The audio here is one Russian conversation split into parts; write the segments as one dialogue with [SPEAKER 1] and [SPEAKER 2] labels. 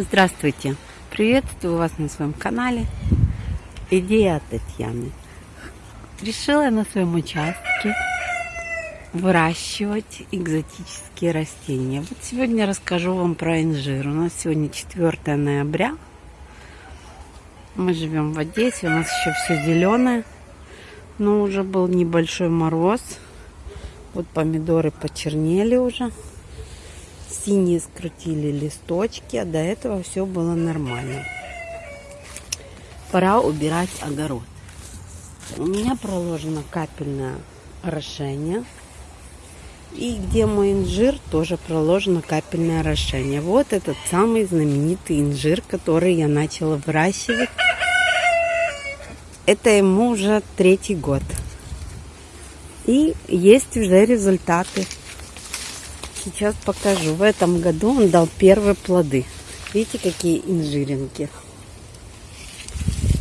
[SPEAKER 1] Здравствуйте! Приветствую вас на своем канале Идея Татьяны. Решила я на своем участке выращивать экзотические растения. Вот сегодня расскажу вам про инжир. У нас сегодня 4 ноября. Мы живем в Одессе, у нас еще все зеленое. Но уже был небольшой мороз. Вот помидоры почернели уже синие скрутили листочки, а до этого все было нормально. Пора убирать огород. У меня проложено капельное орошение. И где мой инжир, тоже проложено капельное орошение. Вот этот самый знаменитый инжир, который я начала выращивать. Это ему уже третий год. И есть уже результаты. Сейчас покажу. В этом году он дал первые плоды. Видите, какие инжиринки.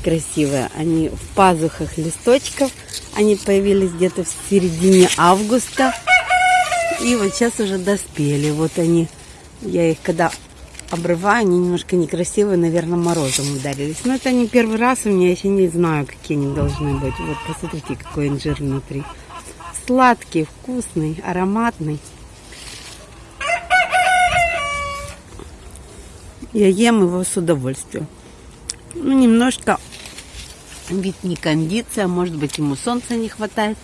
[SPEAKER 1] Красивые. Они в пазухах листочков. Они появились где-то в середине августа. И вот сейчас уже доспели. Вот они. Я их когда обрываю, они немножко некрасивые, наверное, морозом ударились. Но это не первый раз у меня, еще не знаю, какие они должны быть. Вот посмотрите, какой инжир внутри. Сладкий, вкусный, ароматный. Я ем его с удовольствием. Ну, немножко вид не кондиция, может быть, ему солнца не хватает.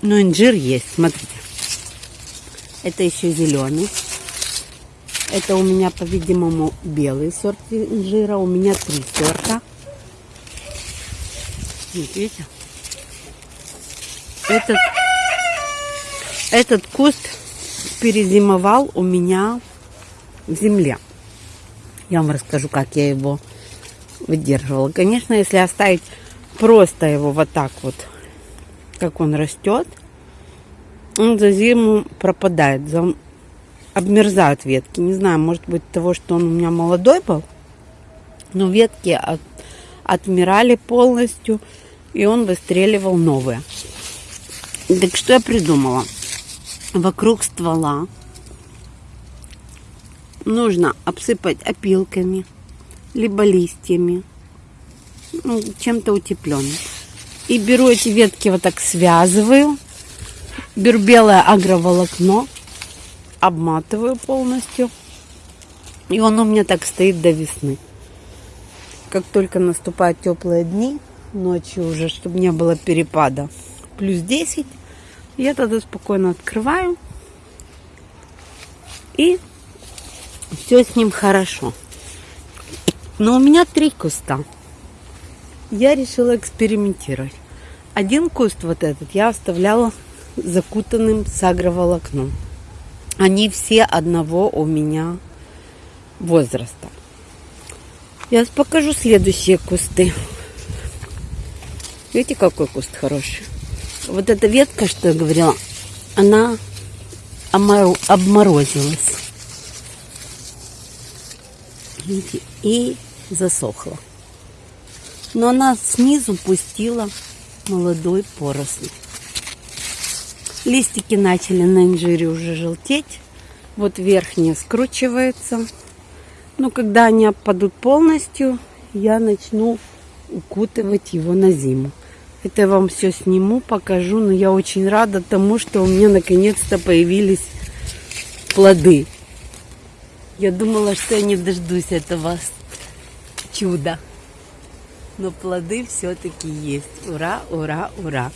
[SPEAKER 1] Но инжир есть, смотрите. Это еще зеленый. Это у меня, по-видимому, белый сорт инжира. У меня три сорта. видите? Этот, этот куст перезимовал у меня в земле. Я вам расскажу, как я его выдерживала. Конечно, если оставить просто его вот так вот, как он растет, он за зиму пропадает, за... обмерзают ветки. Не знаю, может быть, того, что он у меня молодой был, но ветки от... отмирали полностью, и он выстреливал новые. Так что я придумала? Вокруг ствола нужно обсыпать опилками, либо листьями, ну, чем-то утепленным. И беру эти ветки вот так связываю, беру белое агроволокно, обматываю полностью. И он у меня так стоит до весны. Как только наступают теплые дни, ночью уже, чтобы не было перепада, плюс 10, я тогда спокойно открываю. И все с ним хорошо. Но у меня три куста. Я решила экспериментировать. Один куст вот этот я оставляла закутанным с агроволокном. Они все одного у меня возраста. Я покажу следующие кусты. Видите, какой куст хороший? Вот эта ветка, что я говорила, она обморозилась. И засохла. Но она снизу пустила молодой поросль. Листики начали на инжире уже желтеть. Вот верхняя скручивается. Но когда они опадут полностью, я начну укутывать его на зиму. Это я вам все сниму, покажу. Но я очень рада тому, что у меня наконец-то появились плоды. Я думала, что я не дождусь этого чуда. Но плоды все-таки есть. Ура, ура, ура.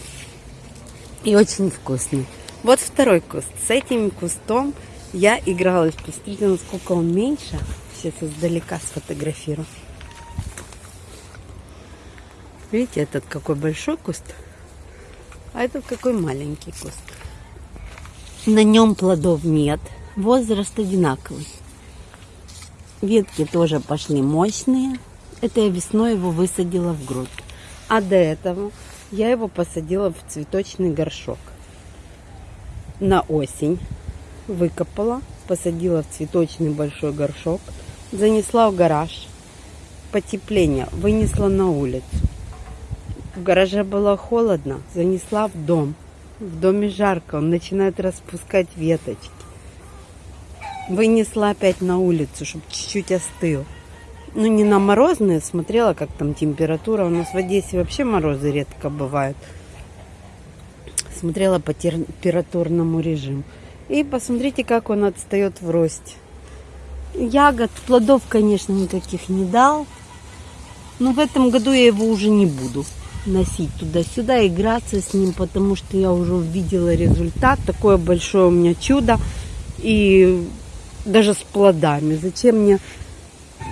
[SPEAKER 1] И очень вкусный. Вот второй куст. С этим кустом я игралась. Посмотрите, насколько он меньше. Сейчас издалека сфотографирую. Видите, этот какой большой куст, а этот какой маленький куст. На нем плодов нет, возраст одинаковый. Ветки тоже пошли мощные. Это я весной его высадила в грудь. А до этого я его посадила в цветочный горшок. На осень выкопала, посадила в цветочный большой горшок, занесла в гараж. Потепление вынесла на улицу. В гараже было холодно, занесла в дом. В доме жарко, он начинает распускать веточки. вынесла опять на улицу, чтобы чуть-чуть остыл. Ну, не на морозные, смотрела, как там температура. У нас в Одессе вообще морозы редко бывают. Смотрела по температурному режиму. И посмотрите, как он отстает в росте. Ягод, плодов, конечно, никаких не дал. Но в этом году я его уже не буду носить туда-сюда, играться с ним, потому что я уже увидела результат. Такое большое у меня чудо. И даже с плодами. Зачем мне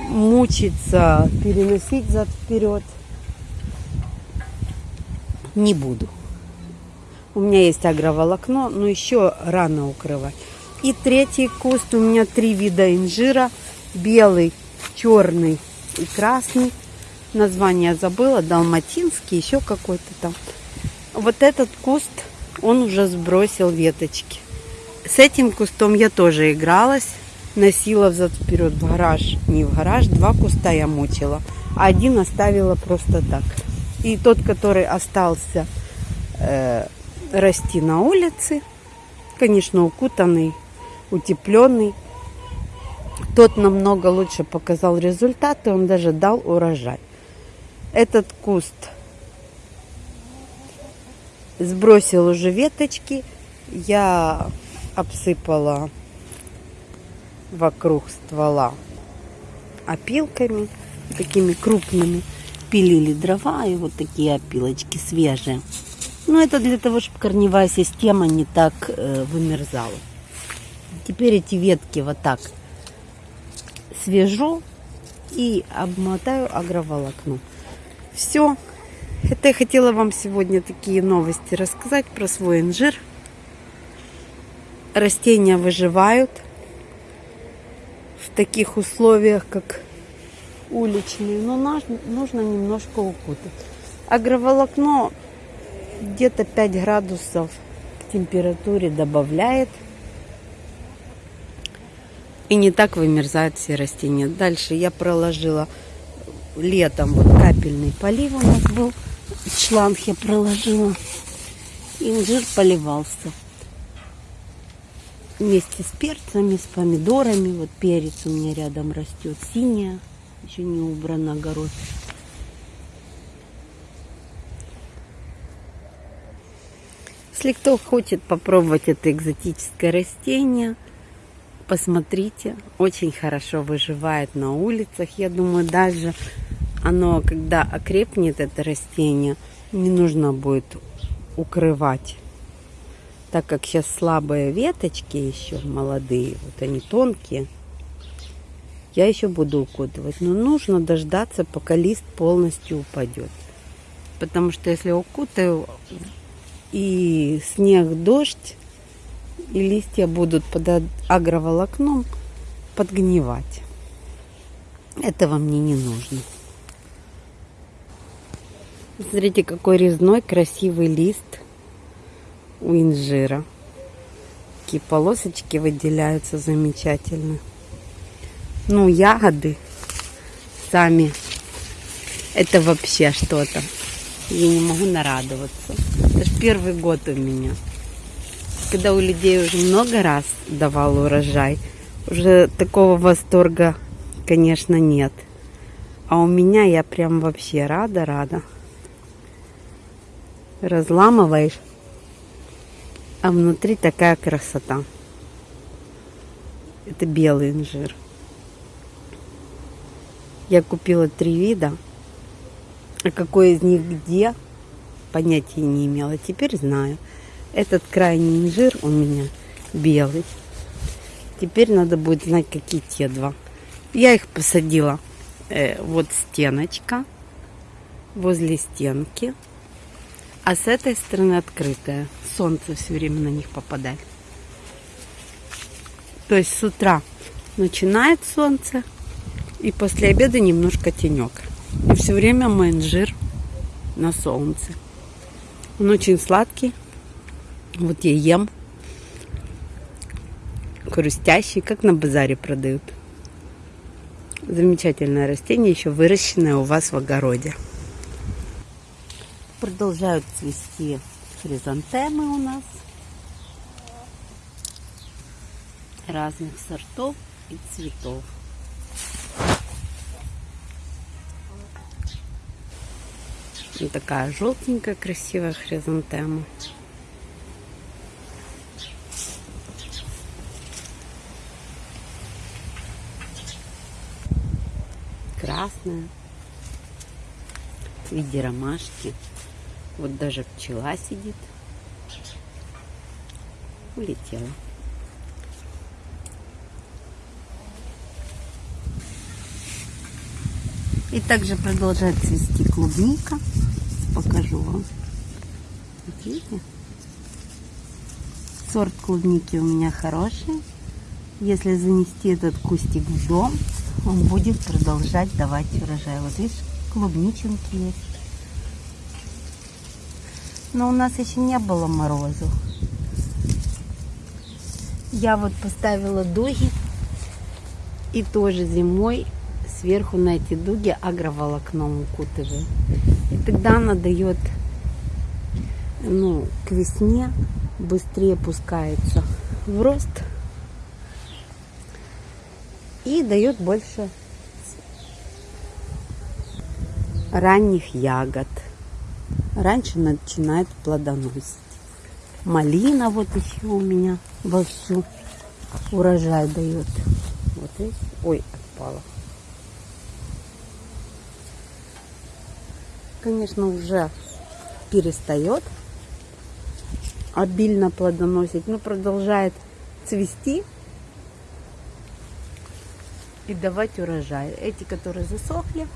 [SPEAKER 1] мучиться, переносить зад вперед? Не буду. У меня есть агроволокно, но еще рано укрывать. И третий куст. У меня три вида инжира. Белый, черный и красный. Название забыла. Далматинский, еще какой-то там. Вот этот куст, он уже сбросил веточки. С этим кустом я тоже игралась. Носила взад вперед в гараж. Не в гараж, два куста я мучила. Один оставила просто так. И тот, который остался э, расти на улице, конечно, укутанный, утепленный, тот намного лучше показал результаты, он даже дал урожай. Этот куст сбросил уже веточки, я обсыпала вокруг ствола опилками, такими крупными. Пилили дрова и вот такие опилочки свежие. Ну, это для того, чтобы корневая система не так э, вымерзала. Теперь эти ветки вот так свяжу и обмотаю агроволокном. Все. Это я хотела вам сегодня такие новости рассказать про свой инжир. Растения выживают в таких условиях, как уличные, но нужно немножко укутать. Агроволокно где-то 5 градусов к температуре добавляет. И не так вымерзают все растения. Дальше я проложила летом вот капельный полив у нас был. Шланг я проложила. Инжир поливался. Вместе с перцами, с помидорами. Вот перец у меня рядом растет. Синяя. Еще не убран огород. Если кто хочет попробовать это экзотическое растение, посмотрите, очень хорошо выживает на улицах. Я думаю, даже оно, когда окрепнет, это растение, не нужно будет укрывать. Так как сейчас слабые веточки еще молодые, вот они тонкие, я еще буду укутывать. Но нужно дождаться, пока лист полностью упадет. Потому что если укутаю, и снег, дождь, и листья будут под агроволокном подгнивать. Этого мне не нужно. Смотрите, какой резной красивый лист у инжира. Такие полосочки выделяются замечательно. Ну, ягоды сами. Это вообще что-то. Я не могу нарадоваться. Это же первый год у меня. Когда у людей уже много раз давал урожай, уже такого восторга, конечно, нет. А у меня я прям вообще рада-рада. Разламываешь, а внутри такая красота. Это белый инжир. Я купила три вида. А какой из них где, понятия не имела. Теперь знаю. Этот крайний инжир у меня белый. Теперь надо будет знать, какие те два. Я их посадила. Э, вот стеночка. Возле стенки. А с этой стороны открытая. Солнце все время на них попадает. То есть с утра начинает солнце. И после обеда немножко тенек. И все время мой на солнце. Он очень сладкий. Вот я ем. Хрустящий, как на базаре продают. Замечательное растение, еще выращенное у вас в огороде. Продолжают цвести хризантемы у нас. разных сортов и цветов. Вот такая желтенькая красивая хризантема. Красная. В виде ромашки. Вот даже пчела сидит. Улетела. И также продолжает цвести клубника. Покажу вам. Вот видите? Сорт клубники у меня хороший. Если занести этот кустик в дом, он будет продолжать давать урожай. Вот видишь, клубниченки есть. Но у нас еще не было морозов. Я вот поставила дуги и тоже зимой сверху на эти дуги агроволокном укутываю. И тогда она дает, ну, к весне быстрее пускается в рост и дает больше ранних ягод. Раньше начинает плодоносить. Малина вот еще у меня вовсю урожай дает. Вот видите? Ой, отпала. конечно, уже перестает обильно плодоносить, но продолжает цвести и давать урожай. Эти, которые засохли,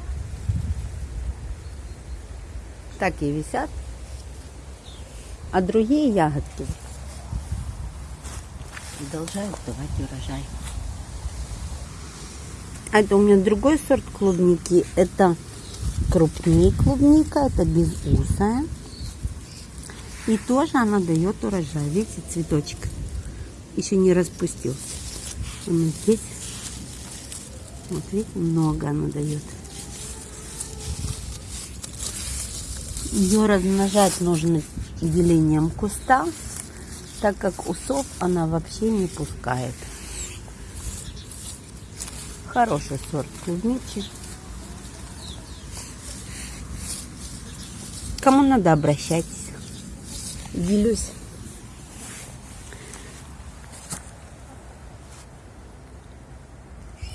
[SPEAKER 1] так и висят, а другие ягодки продолжают давать урожай. А это у меня другой сорт клубники. Это крупнее клубника, это безусая. И тоже она дает урожай. Видите, цветочек еще не распустился. Он здесь, вот видите, много она дает. Ее размножать нужно делением куста, так как усов она вообще не пускает. Хороший сорт клубничек. Кому надо, обращайтесь. Делюсь.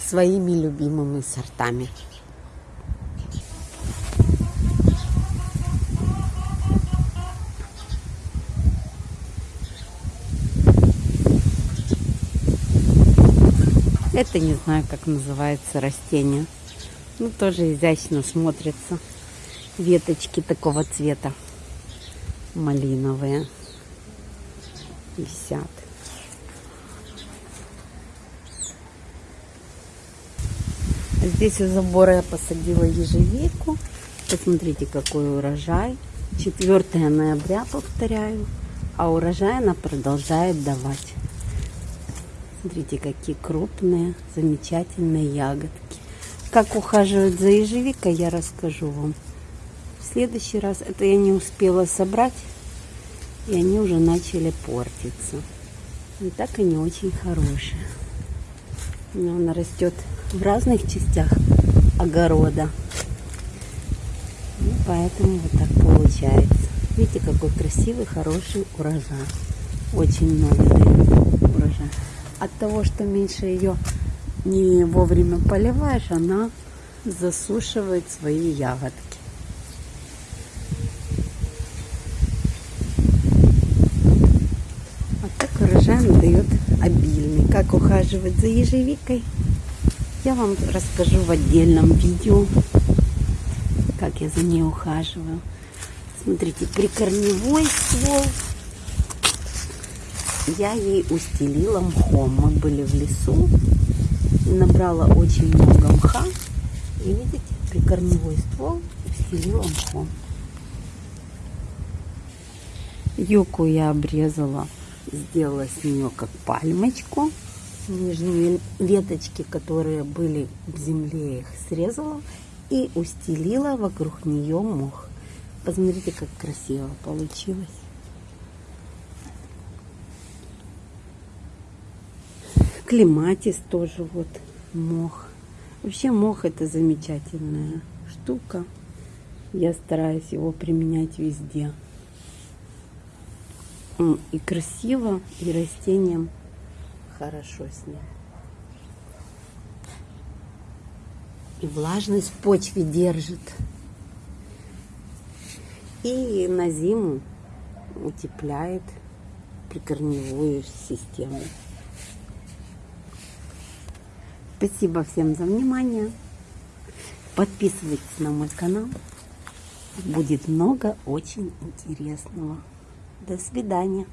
[SPEAKER 1] своими любимыми сортами. Это не знаю, как называется растение. Ну, тоже изящно смотрится веточки такого цвета малиновые висят. Здесь у забора я посадила ежевику. Посмотрите, какой урожай. 4 ноября, повторяю. А урожай она продолжает давать. Смотрите, какие крупные, замечательные ягодки. Как ухаживать за ежевикой, я расскажу вам следующий раз это я не успела собрать, и они уже начали портиться. И так они очень хорошие. Но она растет в разных частях огорода. И поэтому вот так получается. Видите, какой красивый, хороший урожай. Очень много дает урожай. От того, что меньше ее не вовремя поливаешь, она засушивает свои ягодки. урожай дает обильный. Как ухаживать за ежевикой, я вам расскажу в отдельном видео, как я за ней ухаживаю. Смотрите, прикорневой ствол я ей устелила мхом. Мы были в лесу, набрала очень много мха. И видите, прикорневой ствол устелила мхом. Юку я обрезала сделала с нее как пальмочку. Нижние веточки, которые были в земле, их срезала и устелила вокруг нее мох. Посмотрите, как красиво получилось. Клематис тоже вот мох. Вообще мох это замечательная штука. Я стараюсь его применять везде. И красиво, и растениям хорошо с ним. И влажность в почве держит. И на зиму утепляет прикорневую систему. Спасибо всем за внимание. Подписывайтесь на мой канал. Будет много очень интересного. До свидания.